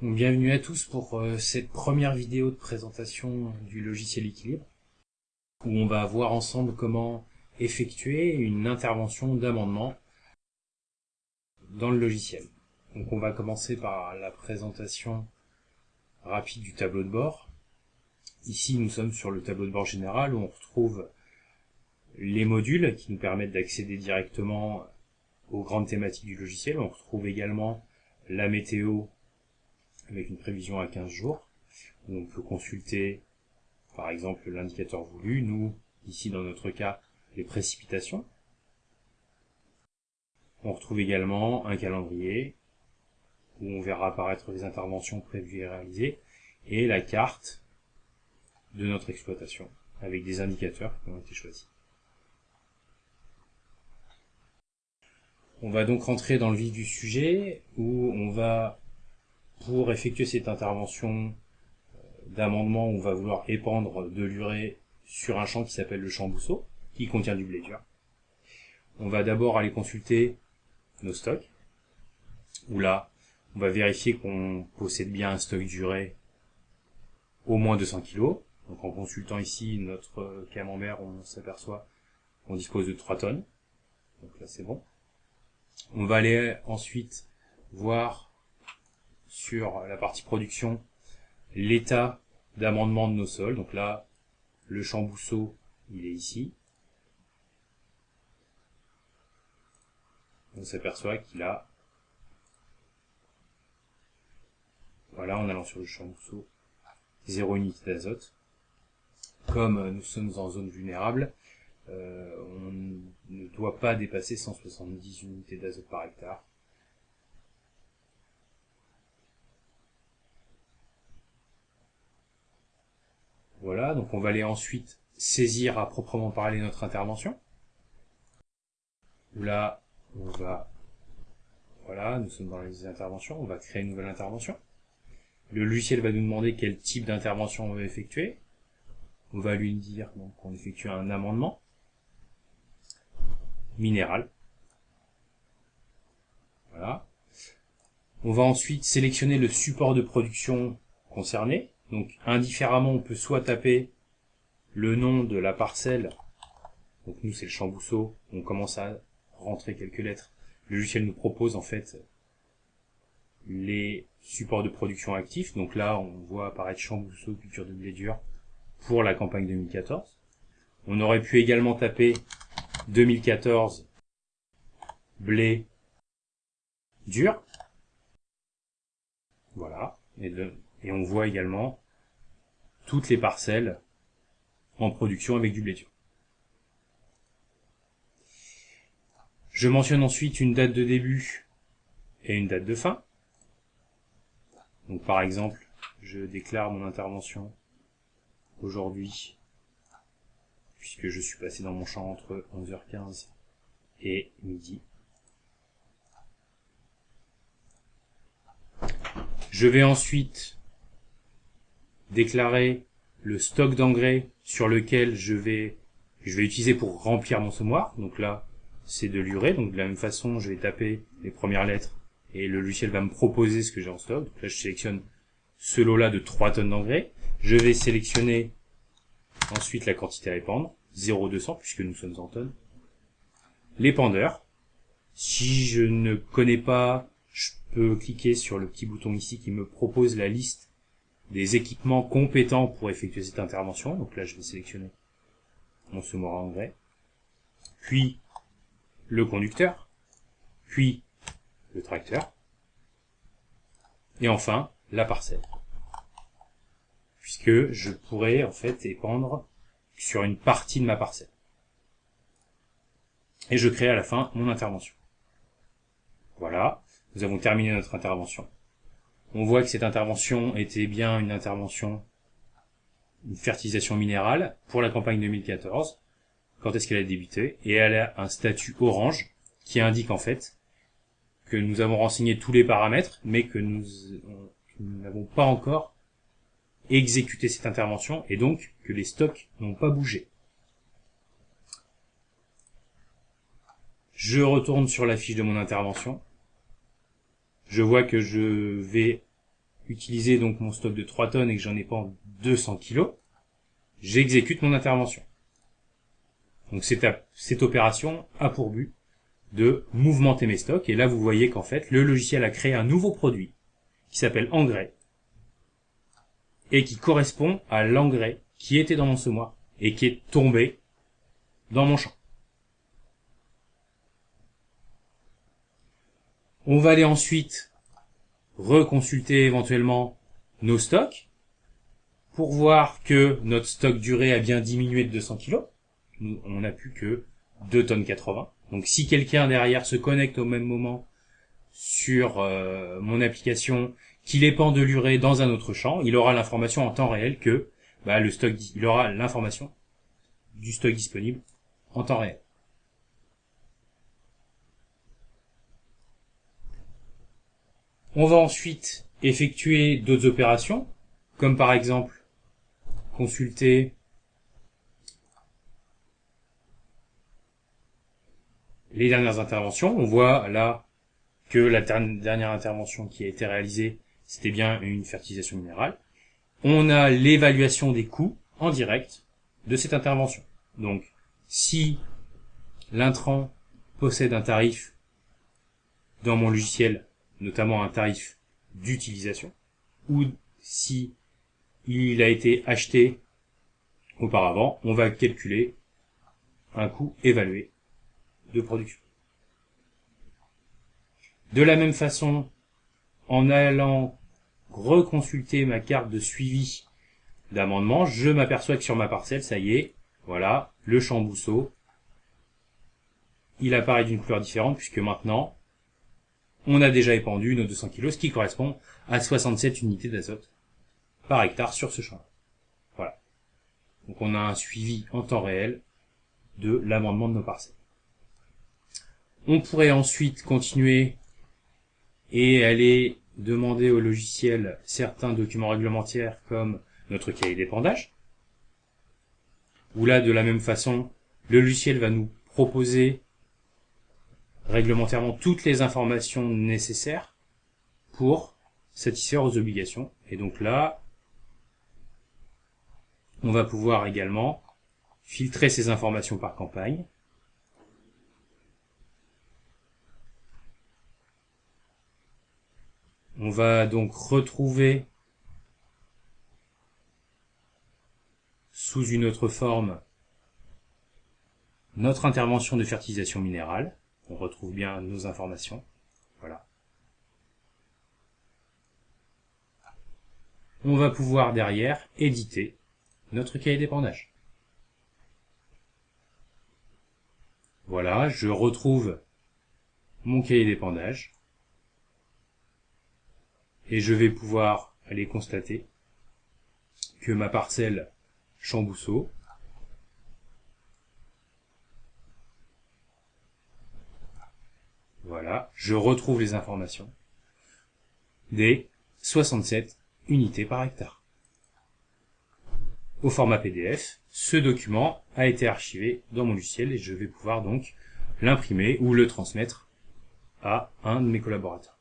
Bienvenue à tous pour euh, cette première vidéo de présentation du logiciel équilibre où on va voir ensemble comment effectuer une intervention d'amendement dans le logiciel. On va commencer par la présentation rapide du tableau de bord. Ici nous sommes sur le tableau de bord général où on retrouve les modules qui nous permettent d'accéder directement aux grandes thématiques du logiciel. On retrouve également la météo avec une prévision à 15 jours, on peut consulter par exemple l'indicateur voulu, nous, ici dans notre cas, les précipitations. On retrouve également un calendrier, où on verra apparaître les interventions prévues et réalisées, et la carte de notre exploitation, avec des indicateurs qui ont été choisis. On va donc rentrer dans le vif du sujet, où on va pour effectuer cette intervention euh, d'amendement, on va vouloir épandre de l'urée sur un champ qui s'appelle le champ Bousseau, qui contient du blé dur. On va d'abord aller consulter nos stocks, où là, on va vérifier qu'on possède bien un stock d'urée au moins 200 kg. Donc en consultant ici notre camembert, on s'aperçoit qu'on dispose de 3 tonnes. Donc là c'est bon. On va aller ensuite voir sur la partie production l'état d'amendement de nos sols. Donc là, le champ Bousseau, il est ici. On s'aperçoit qu'il a, voilà, en allant sur le champ Bousseau, 0 unité d'azote. Comme nous sommes en zone vulnérable, euh, on ne doit pas dépasser 170 unités d'azote par hectare. Donc on va aller ensuite saisir à proprement parler notre intervention. Là, on va... Voilà, nous sommes dans les interventions, on va créer une nouvelle intervention. Le logiciel va nous demander quel type d'intervention on veut effectuer. On va lui dire qu'on effectue un amendement minéral. Voilà. On va ensuite sélectionner le support de production concerné. Donc indifféremment, on peut soit taper le nom de la parcelle, donc nous c'est le chambousseau, on commence à rentrer quelques lettres. Le logiciel nous propose en fait les supports de production actifs. Donc là, on voit apparaître chambousseau, culture de blé dur pour la campagne 2014. On aurait pu également taper 2014 blé dur. Voilà. Et de, et on voit également toutes les parcelles en production avec du blé dur. Je mentionne ensuite une date de début et une date de fin. Donc par exemple, je déclare mon intervention aujourd'hui, puisque je suis passé dans mon champ entre 11h15 et midi. Je vais ensuite déclarer le stock d'engrais sur lequel je vais je vais utiliser pour remplir mon semoir. Donc là, c'est de l'urée. Donc de la même façon, je vais taper les premières lettres et le logiciel va me proposer ce que j'ai en stock. Donc là, je sélectionne ce lot-là de 3 tonnes d'engrais. Je vais sélectionner ensuite la quantité à épandre, 0,200 puisque nous sommes en tonnes. L'épandeur. Si je ne connais pas, je peux cliquer sur le petit bouton ici qui me propose la liste des équipements compétents pour effectuer cette intervention. Donc là, je vais sélectionner mon semoir engrais, puis le conducteur, puis le tracteur, et enfin la parcelle. Puisque je pourrais en fait épandre sur une partie de ma parcelle. Et je crée à la fin mon intervention. Voilà, nous avons terminé notre intervention on voit que cette intervention était bien une intervention, une fertilisation minérale pour la campagne 2014. Quand est-ce qu'elle a débuté Et elle a un statut orange qui indique en fait que nous avons renseigné tous les paramètres, mais que nous n'avons pas encore exécuté cette intervention et donc que les stocks n'ont pas bougé. Je retourne sur la fiche de mon intervention je vois que je vais utiliser donc mon stock de 3 tonnes et que j'en ai pas 200 kilos, j'exécute mon intervention. Donc cette, cette opération a pour but de mouvementer mes stocks. Et là, vous voyez qu'en fait, le logiciel a créé un nouveau produit qui s'appelle engrais et qui correspond à l'engrais qui était dans mon semoir et qui est tombé dans mon champ. On va aller ensuite reconsulter éventuellement nos stocks pour voir que notre stock durée a bien diminué de 200 kg. On n'a plus que 2 tonnes 80. Donc si quelqu'un derrière se connecte au même moment sur euh, mon application, qu'il épand de l'urée dans un autre champ, il aura l'information en temps réel que bah, le stock, il aura l'information du stock disponible en temps réel. On va ensuite effectuer d'autres opérations, comme par exemple consulter les dernières interventions. On voit là que la dernière intervention qui a été réalisée, c'était bien une fertilisation minérale. On a l'évaluation des coûts en direct de cette intervention. Donc, si l'intrant possède un tarif dans mon logiciel, notamment un tarif d'utilisation, ou si il a été acheté auparavant, on va calculer un coût évalué de production. De la même façon, en allant reconsulter ma carte de suivi d'amendement, je m'aperçois que sur ma parcelle, ça y est, voilà, le champ il apparaît d'une couleur différente puisque maintenant, on a déjà épandu nos 200 kg, ce qui correspond à 67 unités d'azote par hectare sur ce champ. Voilà. Donc on a un suivi en temps réel de l'amendement de nos parcelles. On pourrait ensuite continuer et aller demander au logiciel certains documents réglementaires comme notre cahier d'épandage, où là, de la même façon, le logiciel va nous proposer réglementairement toutes les informations nécessaires pour satisfaire aux obligations. Et donc là, on va pouvoir également filtrer ces informations par campagne, On va donc retrouver sous une autre forme notre intervention de fertilisation minérale. On retrouve bien nos informations. Voilà. On va pouvoir derrière éditer notre cahier d'épandage. Voilà, je retrouve mon cahier d'épandage et je vais pouvoir aller constater que ma parcelle Chambousseau voilà, je retrouve les informations des 67 unités par hectare. Au format PDF, ce document a été archivé dans mon logiciel et je vais pouvoir donc l'imprimer ou le transmettre à un de mes collaborateurs.